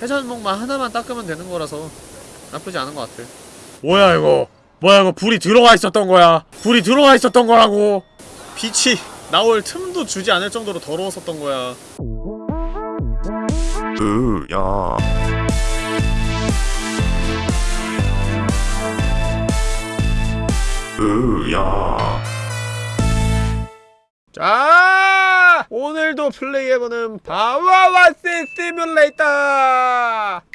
해전목만 하나만 닦으면 되는 거라서 나쁘지 않은 것 같아. 뭐야 이거? 뭐야 이거 불이 들어가 있었던 거야? 불이 들어가 있었던 거라고? 빛이 나올 틈도 주지 않을 정도로 더러웠었던 거야. 으야. 으야. 자 오늘도 플레이해보는 바와와스 시뮬레이터!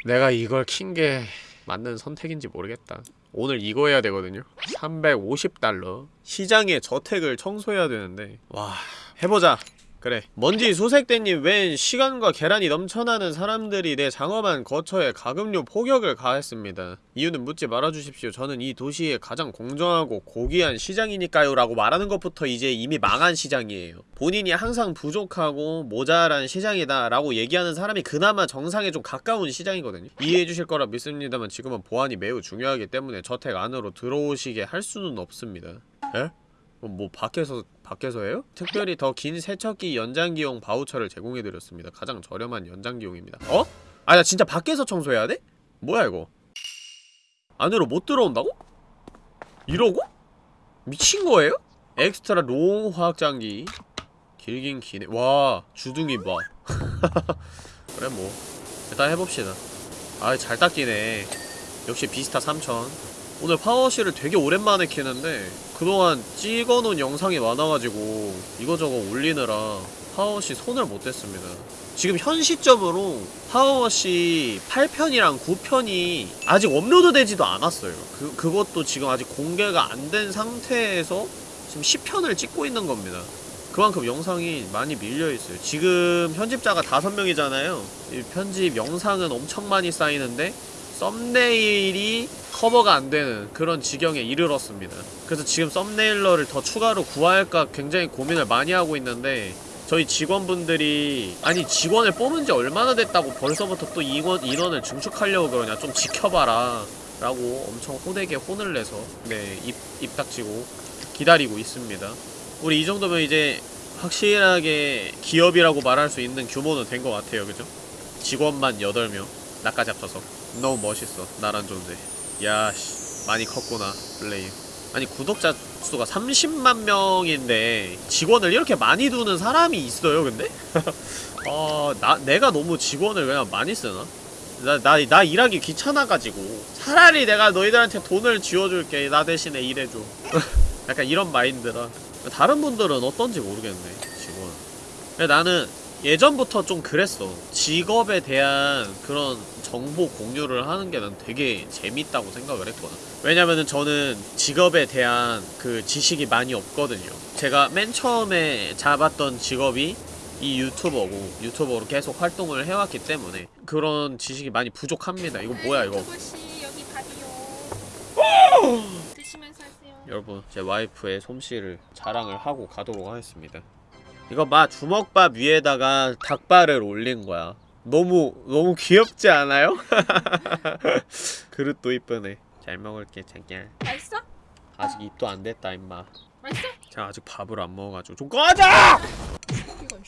내가 이걸 킨 게 맞는 선택인지 모르겠다. 오늘 이거 해야 되거든요. 350달러. 시장의 저택을 청소해야 되는데. 와 해보자 그래. 먼지 수색대님 웬 시간과 계란이 넘쳐나는 사람들이 내 장엄한 거처에 가금류 포격을 가했습니다. 이유는 묻지 말아주십시오. 저는 이 도시의 가장 공정하고 고귀한 시장이니까요 라고 말하는 것부터 이제 이미 망한 시장이에요. 본인이 항상 부족하고 모자란 시장이다 라고 얘기하는 사람이 그나마 정상에 좀 가까운 시장이거든요. 이해해주실 거라 믿습니다만 지금은 보안이 매우 중요하기 때문에 저택 안으로 들어오시게 할 수는 없습니다. 에? 그럼 뭐 밖에서 밖에서 해요? 특별히 더 긴 세척기 연장기용 바우처를 제공해드렸습니다. 가장 저렴한 연장기용입니다. 어? 아 나 진짜 밖에서 청소해야 돼? 뭐야 이거? 안으로 못 들어온다고? 이러고? 미친 거예요? extra long 확장기 길긴 기네 와 주둥이 봐 그래 뭐 일단 해봅시다 아 잘 닦이네 역시 비스타 3000 오늘 파워시를 되게 오랜만에 키는데 그동안 찍어놓은 영상이 많아가지고 이거저거 올리느라 파워시 손을 못 댔습니다. 지금 현 시점으로 파워시 8편이랑 9편이 아직 업로드 되지도 않았어요. 그, 그것도 지금 아직 공개가 안 된 상태에서 지금 10편을 찍고 있는 겁니다. 그만큼 영상이 많이 밀려있어요. 지금 편집자가 5명이잖아요. 이 편집 영상은 엄청 많이 쌓이는데 썸네일이 커버가 안 되는 그런 지경에 이르렀습니다. 그래서 지금 썸네일러를 더 추가로 구할까 굉장히 고민을 많이 하고 있는데 저희 직원분들이 아니 직원을 뽑은 지 얼마나 됐다고 벌써부터 또 인원, 인원을 증축하려고 그러냐 좀 지켜봐라 라고 엄청 호되게 혼을 내서 네 입, 입 닥치고 기다리고 있습니다. 우리 이 정도면 이제 확실하게 기업이라고 말할 수 있는 규모는 된 것 같아요 그죠? 직원만 8명 나까지 합쳐서 너무 멋있어. 나란 존재. 야씨. 많이 컸구나 플레이. 아니 구독자 수가 30만 명인데 직원을 이렇게 많이 두는 사람이 있어요 근데? 어... 나, 내가 너무 직원을 그냥 많이 쓰나? 나, 나, 나 일하기 귀찮아가지고. 차라리 내가 너희들한테 돈을 쥐어줄게. 나 대신에 일해줘. 약간 이런 마인드라. 다른 분들은 어떤지 모르겠네 직원. 근데 나는 예전부터 좀 그랬어. 직업에 대한 그런 정보 공유를 하는 게 난 되게 재밌다고 생각을 했거든. 왜냐면은 저는 직업에 대한 그 지식이 많이 없거든요. 제가 맨 처음에 잡았던 직업이 이 유튜버고 유튜버로 계속 활동을 해왔기 때문에 그런 지식이 많이 부족합니다. 이거 뭐야 이거? 하세요. 여러분 제 와이프의 솜씨를 자랑을 하고 가도록 하겠습니다 이거 봐 주먹밥 위에다가 닭발을 올린 거야. 너무 너무 귀엽지 않아요? 그릇도 이쁘네. 잘 먹을게 자기야 맛있어? 아직 입도 안 됐다 임마. 맛있어? 제가 아직 밥을 안 먹어가지고. 좀 꺼져!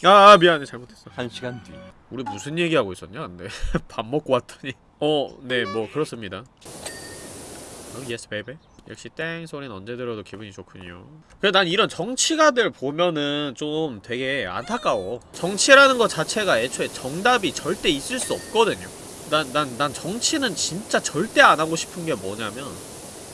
야 아, 미안해. 잘못했어. 한 시간 뒤. 우리 무슨 얘기하고 있었냐 근데. 밥 먹고 왔더니. 어 네 뭐 그렇습니다. 어 yes baby 역시 땡 소리는 언제 들어도 기분이 좋군요. 그래 난 이런 정치가들 보면은 좀 되게 안타까워. 정치라는 것 자체가 애초에 정답이 절대 있을 수 없거든요. 난, 난, 난 정치는 진짜 절대 안 하고 싶은 게 뭐냐면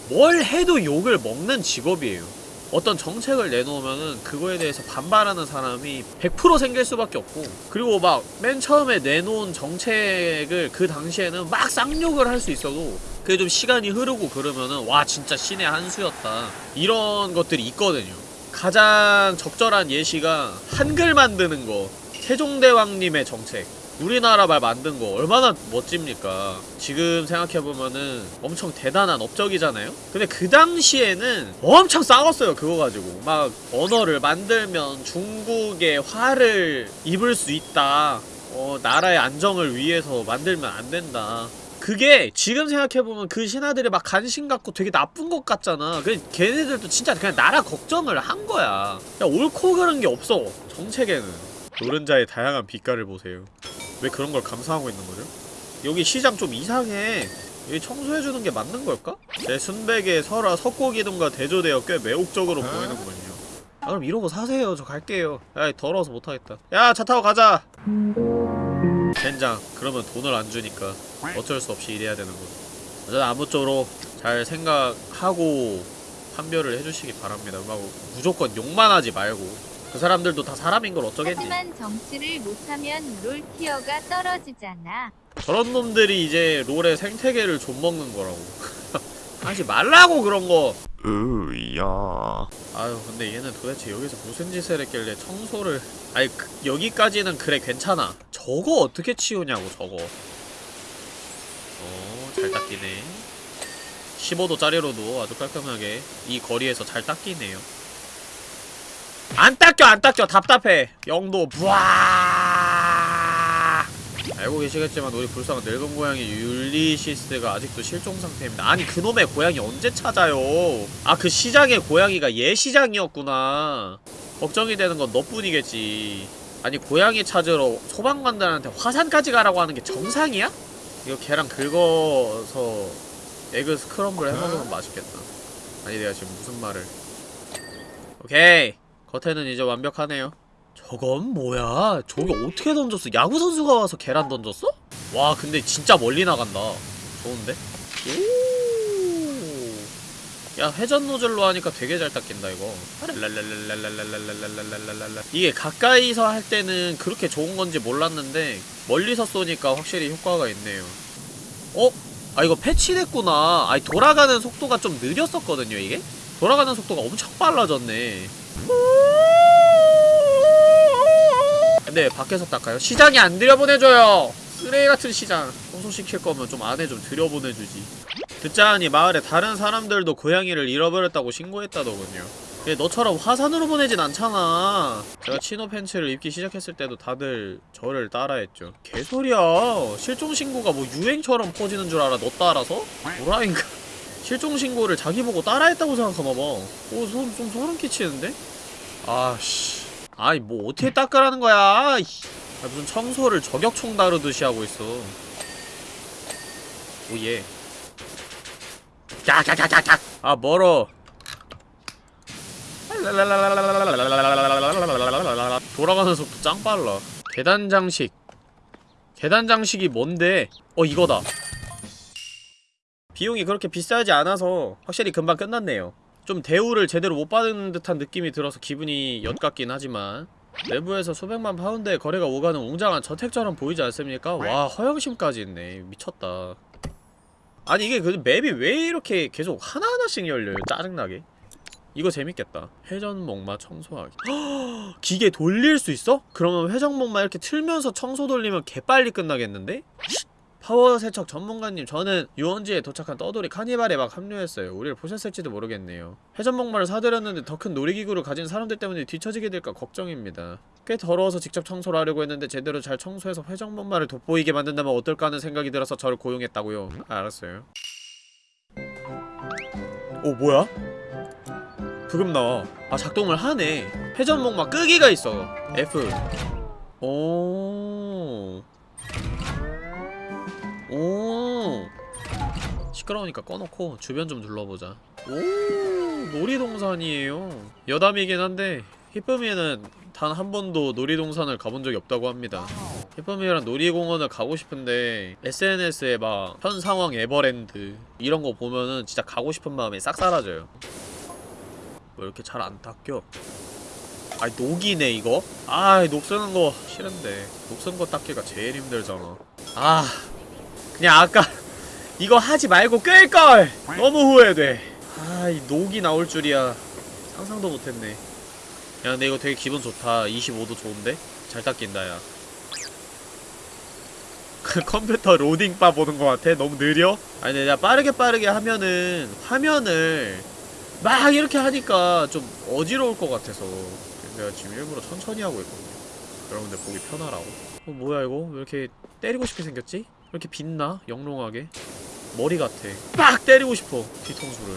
뭘 해도 욕을 먹는 직업이에요 어떤 정책을 내놓으면은 그거에 대해서 반발하는 사람이 100% 생길 수밖에 없고 그리고 막 맨 처음에 내놓은 정책을 그 당시에는 막 쌍욕을 할 수 있어도 그게 좀 시간이 흐르고 그러면은 와 진짜 신의 한 수였다. 이런 것들이 있거든요. 가장 적절한 예시가 한글 만드는 거. 세종대왕님의 정책 우리나라 말 만든 거 얼마나 멋집니까? 지금 생각해보면은 엄청 대단한 업적이잖아요? 근데 그 당시에는 엄청 싸웠어요 그거 가지고. 막 언어를 만들면 중국의 화를 입을 수 있다. 어 나라의 안정을 위해서 만들면 안 된다. 그게 지금 생각해보면 그 신하들이 막 관심 갖고 되게 나쁜 것 같잖아. 그 걔네들도 진짜 그냥 나라 걱정을 한 거야. 그냥 옳고 그른 게 없어 정책에는 노른자의 다양한 빛깔을 보세요. 왜 그런 걸 감상하고 있는 거죠? 여기 시장 좀 이상해. 여기 청소해주는 게 맞는 걸까? 내 순백의 설화 석고기둥과 대조되어 꽤 매혹적으로 보이는군요. 아 그럼 이러고 사세요. 저 갈게요. 야 더러워서 못하겠다. 야 차 타고 가자! 젠장 그러면 돈을 안 주니까 어쩔 수 없이 일해야 되는 거죠 어쨌든 아무쪼록 잘 생각하고 판별을 해주시기 바랍니다. 막 무조건 욕만 하지 말고 그 사람들도 다 사람인 걸 어쩌겠니? 하지만 정치를 못하면 롤 티어가 떨어지잖아. 저런 놈들이 이제 롤의 생태계를 좀먹는 거라고. 하지 말라고 그런 거. 으야. 아유 근데 얘는 도대체 여기서 무슨 짓을 했길래 청소를. 아니 그, 여기까지는 그래 괜찮아. 저거 어떻게 치우냐고 저거. 어잘 닦이네. 15도짜리로도 아주 깔끔하게 이 거리에서 잘 닦이네요 안 닦여 안 닦여. 답답해. 영도 부아. 알고 계시겠지만 우리 불쌍한 늙은 고양이 율리시스가 아직도 실종 상태입니다. 아니 그놈의 고양이 언제 찾아요? 아 그 시장의 고양이가 얘 시장이었구나. 걱정이 되는 건 너뿐이겠지. 아니 고양이 찾으러 소방관들한테 화산까지 가라고 하는 게 정상이야? 이거 계란 긁어서 egg scramble 해먹으면 맛있겠다. 아니 내가 지금 무슨 말을. 오케이 겉에는 이제 완벽하네요 저건 뭐야? 저게 어떻게 던졌어? 야구선수가 와서 계란 던졌어? 와 근데 진짜 멀리 나간다 좋은데? 오. 야 회전 노즐로 하니까 되게 잘 닦인다 이거 이게 가까이서 할 때는 그렇게 좋은 건지 몰랐는데 멀리서 쏘니까 확실히 효과가 있네요 어? 아 이거 패치됐구나 아니 돌아가는 속도가 좀 느렸었거든요 이게? 돌아가는 속도가 엄청 빨라졌네 근데 밖에서 닦아요? 시장이 안 들여보내줘요. 쓰레기 같은 시장. 청소시킬 거면 좀 안에 좀 들여보내주지. 듣자하니 마을에 다른 사람들도 고양이를 잃어버렸다고 신고했다더군요. 얘 너처럼 화산으로 보내진 않잖아. 제가 치노 팬츠를 입기 시작했을 때도 다들 저를 따라했죠. 개소리야. 실종신고가 뭐 유행처럼 퍼지는 줄 알아 너 따라서? 뭐라인가 실종신고를 자기 보고 따라했다고 생각하나봐. 오, 소, 좀 소름 끼치는데? 아씨. 아이 뭐 어떻게 닦으라는 거야. 아, 무슨 청소를 저격총 다루듯이 하고 있어. 오예. 깍깍깍깍깍 아 멀어. 돌아가는 속도 짱 빨라. 계단 장식. 계단 장식이 뭔데? 어 이거다 비용이 그렇게 비싸지 않아서 확실히 금방 끝났네요 좀 대우를 제대로 못 받은 듯한 느낌이 들어서 기분이 엿같긴 하지만 내부에서 수백만 파운드의 거래가 오가는 웅장한 저택처럼 보이지 않습니까? 와 허영심까지 있네 미쳤다 아니 이게 그 맵이 왜 이렇게 계속 하나하나씩 열려요 짜증나게 이거 재밌겠다 회전목마 청소하기 헉, 기계 돌릴 수 있어? 그러면 회전목마 이렇게 틀면서 청소 돌리면 개빨리 끝나겠는데? 파워 세척 전문가님 저는 유원지에 도착한 떠돌이 카니발에 막 합류했어요. 우리를 보셨을지도 모르겠네요. 회전목마를 사들였는데 더 큰 놀이기구를 가진 사람들 때문에 뒤처지게 될까 걱정입니다. 꽤 더러워서 직접 청소를 하려고 했는데 제대로 잘 청소해서 회전목마를 돋보이게 만든다면 어떨까 하는 생각이 들어서 저를 고용했다고요. 아, 알았어요. 오 뭐야? 부금 나와. 아 작동을 하네. 회전목마 끄기가 있어. F. 오 시끄러우니까 꺼놓고 주변 좀 둘러보자. 오 놀이동산이에요. 여담이긴 한데 히쁨이는 단 한 번도 놀이동산을 가본 적이 없다고 합니다. 히쁨이랑 놀이공원을 가고 싶은데 SNS에 막 현상황 에버랜드 이런 거 보면은 진짜 가고 싶은 마음이 싹 사라져요. 왜 이렇게 잘 안 닦여? 아이 녹이네 이거? 아이 녹 쓰는 거 싫은데. 녹 쓰는 거 닦기가 제일 힘들잖아. 아 그냥 아까 이거 하지 말고 끌걸! 너무 후회돼 아 이 녹이 나올 줄이야 상상도 못했네 야 근데 이거 되게 기분 좋다 25도 좋은데? 잘 닦인다 야 컴퓨터 로딩바 보는 것 같아? 너무 느려? 아니 내가 빠르게 빠르게 하면은 화면을 막 이렇게 하니까 좀 어지러울 것 같아서 내가 지금 일부러 천천히 하고 있거든요 여러분들 보기 편하라고 어 뭐야 이거? 왜 이렇게 때리고 싶게 생겼지? 왜 이렇게 빛나? 영롱하게 머리 같아. 빡 때리고 싶어 뒤통수를.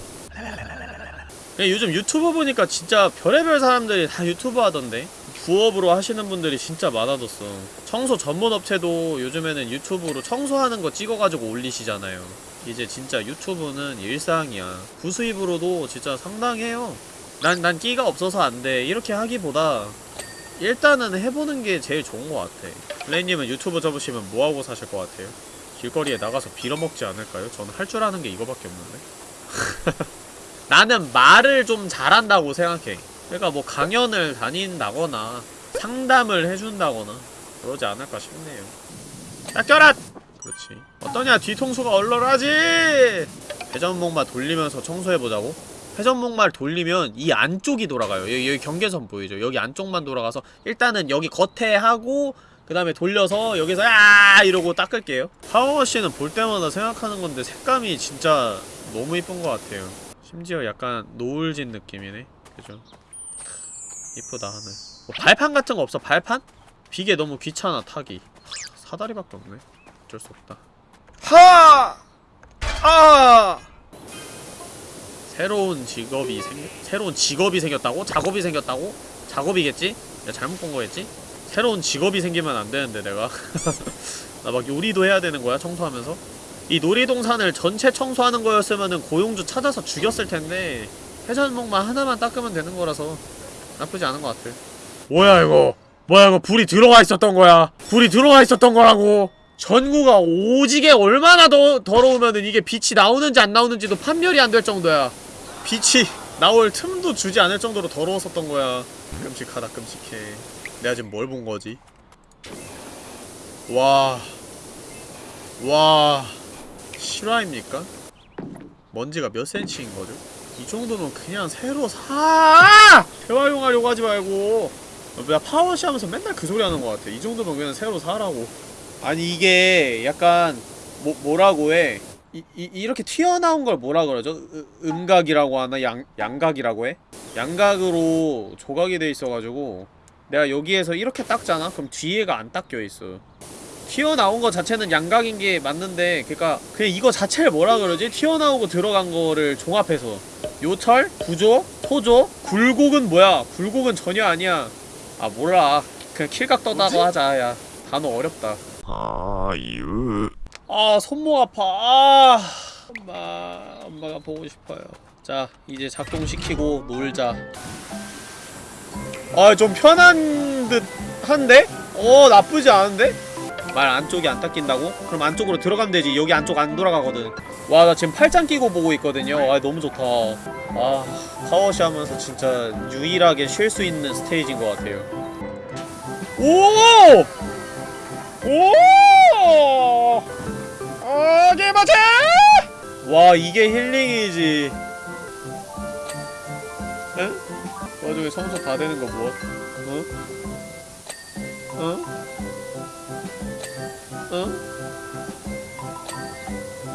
요즘 유튜브 보니까 진짜 별의별 사람들이 다 유튜브 하던데. 부업으로 하시는 분들이 진짜 많아졌어. 청소 전문 업체도 요즘에는 유튜브로 청소하는 거 찍어가지고 올리시잖아요. 이제 진짜 유튜브는 일상이야. 부수입으로도 진짜 상당해요. 난, 난 끼가 없어서 안 돼. 이렇게 하기보다 일단은 해보는 게 제일 좋은 것 같아. 플레이님은 유튜브 접으시면 뭐하고 사실 것 같아요? 길거리에 나가서 빌어먹지 않을까요? 저는 할 줄 아는 게 이거밖에 없는데 나는 말을 좀 잘한다고 생각해 그러니까 뭐 강연을 다닌다거나 상담을 해준다거나 그러지 않을까 싶네요 닦여라! 그렇지 어떠냐 뒤통수가 얼얼하지 회전목마 돌리면서 청소해보자고? 회전목마를 돌리면 이 안쪽이 돌아가요 여기, 여기 경계선 보이죠? 여기 안쪽만 돌아가서 일단은 여기 겉에 하고 그 다음에 돌려서 여기서 야 이러고 닦을게요 파워워시는 볼 때마다 생각하는 건데 색감이 진짜 너무 이쁜 것 같아요 심지어 약간 노을진 느낌이네 그죠 이쁘다 하늘 뭐 발판 같은 거 없어 발판? 비계 너무 귀찮아 타기 사다리밖에 없네 어쩔 수 없다 하! 아! 새로운 직업이 생 새로운 직업이 생겼다고? 작업이 생겼다고? 작업이겠지? 내가 잘못 본 거겠지? 새로운 직업이 생기면 안 되는데 내가. 나 막 요리도 해야 되는 거야 청소하면서. 이 놀이동산을 전체 청소하는 거였으면은 고용주 찾아서 죽였을 텐데 회전목만 하나만 닦으면 되는 거라서 나쁘지 않은 것 같아. 뭐야 이거? 뭐야 이거 불이 들어가 있었던 거야? 불이 들어가 있었던 거라고? 전구가 오지게 얼마나 더 더러우면은 이게 빛이 나오는지 안 나오는지도 판별이 안 될 정도야. 빛이 나올 틈도 주지 않을 정도로 더러웠었던 거야. 끔찍하다 끔찍해 내가 지금 뭘 본 거지? 와. 와. 실화입니까? 먼지가 몇 센치인 거죠? 이 정도면 그냥 새로 사! 재활용하려고 하지 말고. 나 파워시 하면서 맨날 그 소리 하는 것 같아. 이 정도면 그냥 새로 사라고. 아니, 이게 약간, 뭐, 뭐라고 해? 이, 이, 이렇게 튀어나온 걸 뭐라 그러죠? 으, 음각이라고 하나? 양, 양각이라고 해? 양각으로 조각이 돼 있어가지고 내가 여기에서 이렇게 닦잖아? 그럼 뒤에가 안 닦여 있어. 튀어나온 거 자체는 양각인 게 맞는데, 그니까, 그냥 이거 자체를 뭐라 그러지? 튀어나오고 들어간 거를 종합해서. 요철? 구조? 토조? 굴곡은 뭐야? 굴곡은 전혀 아니야. 아, 몰라. 그냥 킬각 떠다고 하자, 야. 단어 어렵다. 아유 아, 손목 아파. 아, 엄마, 엄마가 보고 싶어요. 자, 이제 작동시키고 놀자. 아, 좀 편한 듯 한데? 어, 나쁘지 않은데? 말 안쪽이 안 닦인다고? 그럼 안쪽으로 들어가면 되지. 여기 안쪽 안 돌아가거든. 와, 나 지금 팔짱 끼고 보고 있거든요. 아, 너무 좋다. 아, 파워시 하면서 진짜 유일하게 쉴 수 있는 스테이지인 것 같아요. 오! 오! 아, 개맞아! 와, 이게 힐링이지. 응? 와중에 청소 다 되는 거 무엇? 어? 어? 어?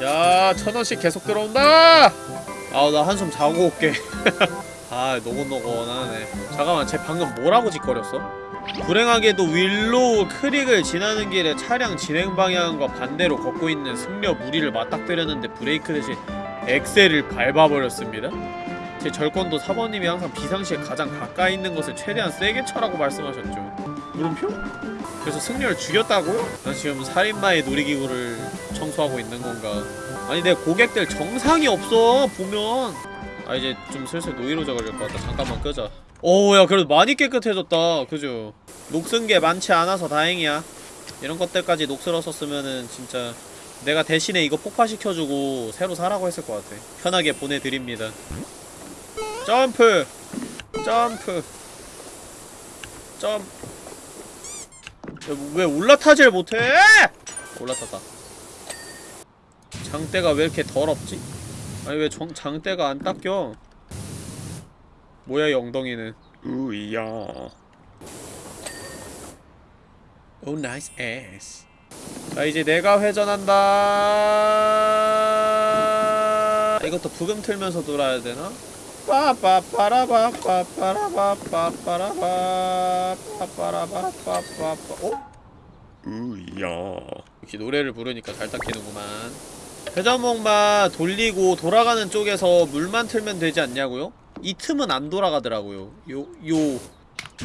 야, 천 원씩 계속 들어온다! 아, 나 한숨 자고 올게. 아, 노곤노곤하네. 잠깐만, 쟤 방금 뭐라고 지껄였어? 불행하게도 윌로우 크릭을 지나는 길에 차량 진행 방향과 반대로 걷고 있는 승려 무리를 맞닥뜨렸는데 브레이크 대신 엑셀을 밟아버렸습니다. 제 절권도 사모님이 항상 비상시에 가장 가까이 있는 것을 최대한 세게 쳐라고 말씀하셨죠. 물음표? 그래서 승려를 죽였다고요? 난 지금 살인마의 놀이기구를 청소하고 있는 건가? 아니 내 고객들 정상이 없어 보면 아 이제 좀 슬슬 노이로제 걸릴 것 같다 잠깐만 끄자 오야 그래도 많이 깨끗해졌다 그죠 녹슨 게 많지 않아서 다행이야 이런 것들까지 녹슬었었으면은 진짜 내가 대신에 이거 폭파시켜주고 새로 사라고 했을 것 같아 편하게 보내드립니다 점프. 점프. 점. 야, 왜 올라타질 못해? 올라탔다. 장대가 왜 이렇게 더럽지? 아니 왜 정, 장대가 안 닦여? 뭐야 이 엉덩이는? 으야. 오 nice yes 자 이제 내가 회전한다. 이것도 브금 틀면서 돌아야 되나? 빠빠빠라바빠빠라바빠빠라바 빠빠라바빠빠빠 어? 으야. 역시 노래를 부르니까 잘 닦이는구만. 회전목마 돌리고 돌아가는 쪽에서 물만 틀면 되지 않냐고요? 이 틈은 안 돌아가더라고요. 요, 요,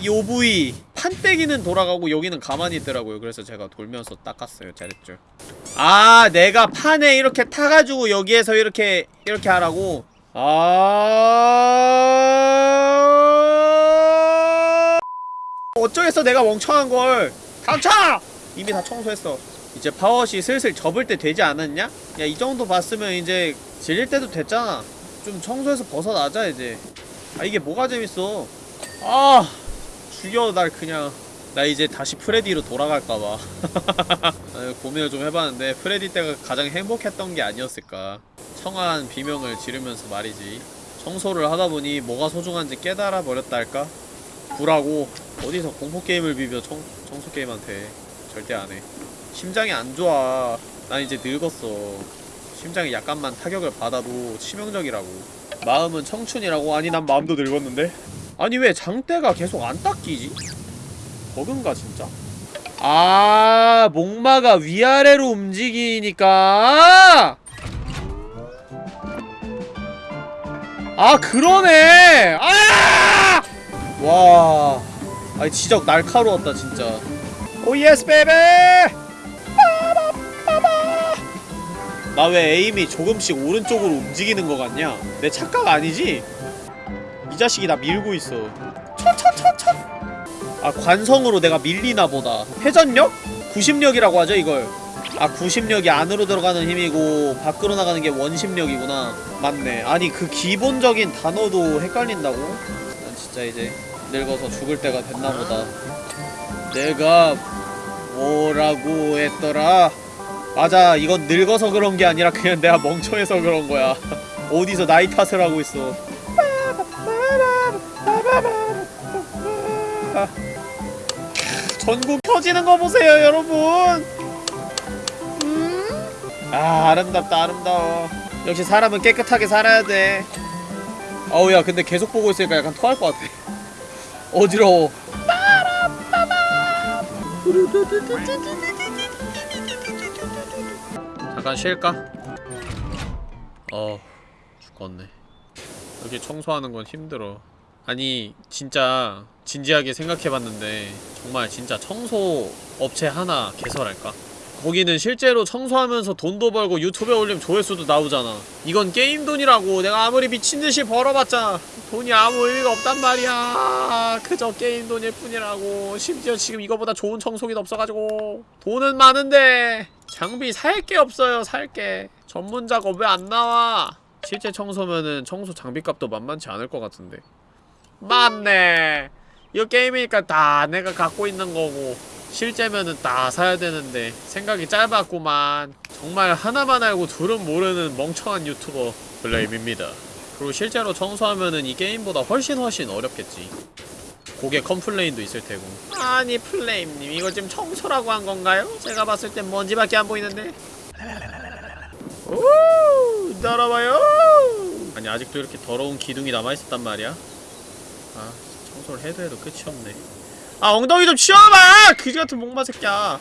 요 부위 판때기는 돌아가고 여기는 가만히 있더라고요. 그래서 제가 돌면서 닦았어요 잘했죠 아 내가 판에 이렇게 타가지고 여기에서 이렇게 이렇게 하라고 아! 어쩌겠어 내가 멍청한 걸. 닥쳐! 이미 다 청소했어. 이제 파워시 슬슬 접을 때 되지 않았냐? 야 이 정도 봤으면 이제 질릴 때도 됐잖아. 좀 청소해서 벗어나자 이제. 아 이게 뭐가 재밌어? 아 죽여 날 그냥 나 이제 다시 프레디로 돌아갈까봐 고민을 좀 해봤는데 프레디 때가 가장 행복했던 게 아니었을까 청아한 비명을 지르면서 말이지 청소를 하다보니 뭐가 소중한지 깨달아 버렸다 할까? 구라고 어디서 공포게임을 비벼 청, 청소게임한테 절대 안해 심장이 안 좋아 난 이제 늙었어 심장이 약간만 타격을 받아도 치명적이라고 마음은 청춘이라고? 아니 난 마음도 늙었는데? 아니 왜 장대가 계속 안 닦이지? 버그인가 진짜? 아 목마가 위아래로 움직이니까 아 그러네 아! 와 아니 지적 날카로웠다 진짜 오 yes baby 나 왜 aim이 조금씩 오른쪽으로 움직이는 거 같냐? 내 착각 아니지? 이 자식이 나 밀고 있어 첫 아 관성으로 내가 밀리나 보다. 회전력? 구심력이라고 하죠 이걸. 아 구심력이 안으로 들어가는 힘이고 밖으로 나가는 게 원심력이구나. 맞네. 아니 그 기본적인 단어도 헷갈린다고? 난 진짜 이제 늙어서 죽을 때가 됐나 보다. 내가 뭐라고 했더라? 맞아 이건 늙어서 그런 게 아니라 그냥 내가 멍청해서 그런 거야. 어디서 나이 탓을 하고 있어 전국 켜지는 거 보세요 여러분. 음? 아 아름답다 아름다워. 역시 사람은 깨끗하게 살아야 돼. 어우 야 근데 계속 보고 있으니까 약간 토할 것 같아. 어지러워. 잠깐 쉴까? 어 죽겠네. 여기 청소하는 건 힘들어 아니 진짜 진지하게 생각해봤는데 정말 진짜 청소 업체 하나 개설할까? 거기는 실제로 청소하면서 돈도 벌고 유튜브에 올리면 조회수도 나오잖아. 이건 게임 돈이라고 내가 아무리 미친듯이 벌어봤자 돈이 아무 의미가 없단 말이야. 그저 게임 돈일 뿐이라고. 심지어 지금 이거보다 좋은 청소기도 없어가지고 돈은 많은데 장비 살 게 없어요 살게. 전문 작업 왜 안 나와? 실제 청소면은 청소 장비값도 만만치 않을 것 같은데 맞네. 이거 게임이니까 다 내가 갖고 있는 거고 실제면은 다 사야 되는데 생각이 짧았구만. 정말 하나만 알고 둘은 모르는 멍청한 유튜버 플레임입니다. 그리고 실제로 청소하면은 이 게임보다 훨씬 훨씬 어렵겠지. 고객 complain도 있을 테고. 아니 플레임님 이거 지금 청소라고 한 건가요? 제가 봤을 땐 먼지밖에 안 보이는데. 오 따라와요! 아니 아직도 이렇게 더러운 기둥이 남아있었단 말이야 아 청소를 해도 해도 끝이 없네. 아 엉덩이 좀 치워봐! 그지같은 목마 새끼야.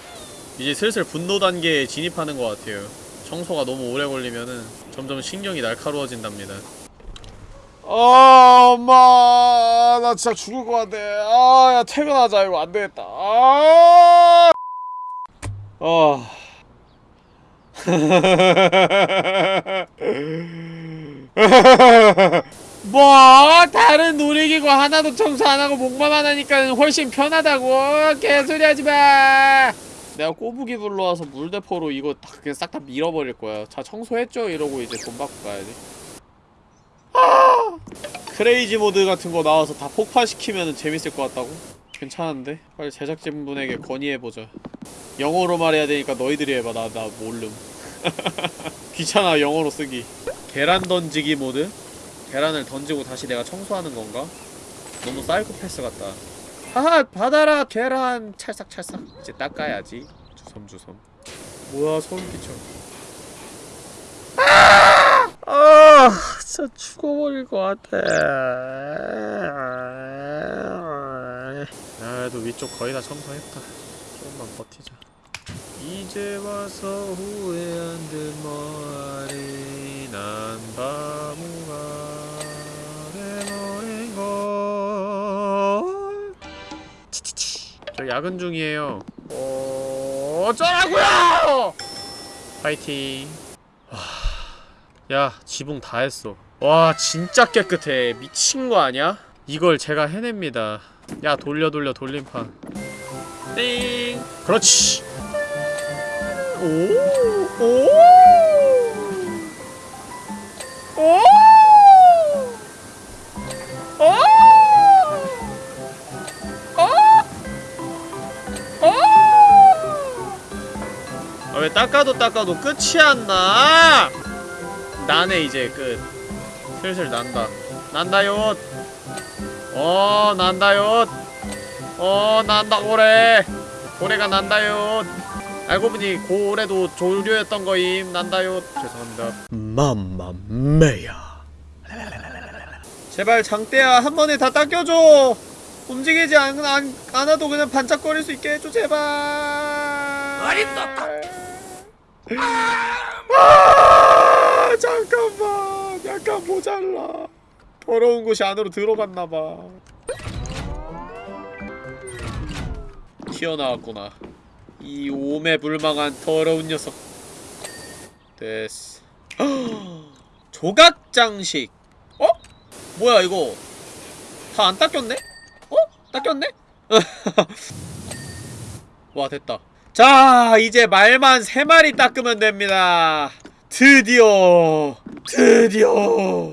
이제 슬슬 분노 단계에 진입하는 것 같아요. 청소가 너무 오래 걸리면은 점점 신경이 날카로워진답니다. 아 엄마. 나 진짜 죽을 것 같아. 아야 퇴근하자. 이거 안되겠다. 아. 어. 뭐 다른 놀이기구 하나도 청소 안하고 목만 하니까 훨씬 편하다고 개소리 하지마 내가 꼬부기 불러와서 물대포로 이거 다 그냥 싹 다 밀어버릴 거야 자 청소했죠? 이러고 이제 돈 받고 가야지 아! crazy mode 같은 거 나와서 다 폭파시키면 재밌을 것 같다고? 괜찮은데? 빨리 제작진분에게 건의해보자 영어로 말해야 되니까 너희들이 해봐 나, 나 모름 귀찮아 영어로 쓰기 계란 던지기 모드? 계란을 던지고 다시 내가 청소하는 건가? 너무 사이코패스 같다. 하하 받아라 계란. 찰싹찰싹. 이제 닦아야지. 주섬주섬. 뭐야 소름 끼쳐. 아! 아 진짜 죽어버릴 것 같아. 그래도 위쪽 거의 다 청소했다. 조금만 버티자. 이제 와서 후회한 듯 뭐하리 난 바보 저 야근 중이에요. 어... 어쩌라고요! 파이팅. 와... 야 지붕 다 했어. 와 진짜 깨끗해. 미친 거 아니야? 이걸 제가 해냅니다. 야 돌려 돌려 돌림판. 띵. 그렇지. 오 오! 오! 닦아도 닦아도 끝이 안 나? 나네 이제 끝. 슬슬 난다. 난다요. 어 난다요. 어 난다 고래. 고래가 난다요. 알고 보니 고래도 조류였던 거임. 난다요. 죄송합니다. 맘마메야. 제발 장대야 한 번에 다 닦여줘. 움직이지 않, 안, 않아도 그냥 반짝거릴 수 있게 해줘 제발. 아니 아 잠깐만 약간 모자라. 더러운 곳이 안으로 들어갔나봐. 튀어나왔구나. 이 오매 불망한 더러운 녀석. 됐어. 조각 장식. 어? 뭐야 이거? 다 안 닦였네? 어? 닦였네? 와 됐다. 자 이제 말만 세 마리 닦으면 됩니다. 드디어 드디어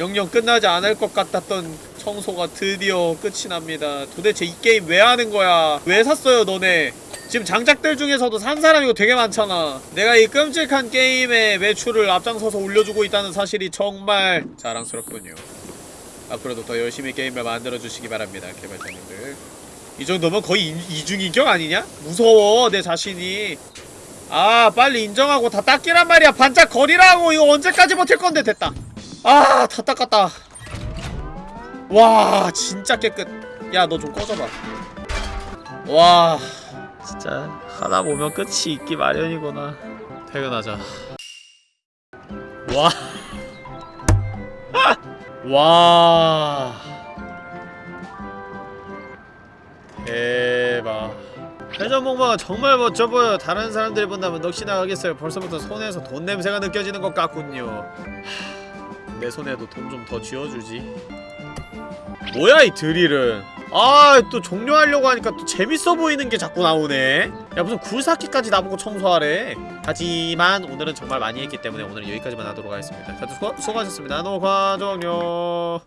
영영 끝나지 않을 것 같았던 청소가 드디어 끝이 납니다. 도대체 이 게임 왜 하는 거야? 왜 샀어요 너네? 지금 장작들 중에서도 산 사람이 이거 되게 많잖아. 내가 이 끔찍한 게임의 매출을 앞장서서 올려주고 있다는 사실이 정말 자랑스럽군요. 앞으로도 더 열심히 게임을 만들어주시기 바랍니다, 개발자님들. 이 정도면 거의 인, 이중인격 아니냐? 무서워, 내 자신이. 아, 빨리 인정하고 다 닦기란 말이야. 반짝거리라고! 이거 언제까지 버틸 건데, 됐다. 아, 다 닦았다. 와, 진짜 깨끗. 야, 너 좀 꺼져봐. 와, 진짜 하다 보면 끝이 있기 마련이구나. 퇴근하자. 와. 와. 대박. 회전목마가 정말 멋져 보여. 다른 사람들이 본다면 넋이 나가겠어요. 벌써부터 손에서 돈 냄새가 느껴지는 것 같군요. 하, 내 손에도 돈 좀 더 쥐어주지. 뭐야 이 드릴은? 아 또 종료하려고 하니까 또 재밌어 보이는 게 자꾸 나오네. 야 무슨 굴삭기까지 나보고 청소하래. 하지만 오늘은 정말 많이 했기 때문에 오늘은 여기까지만 하도록 하겠습니다. 다들 수고, 수고하셨습니다. 녹화 종료.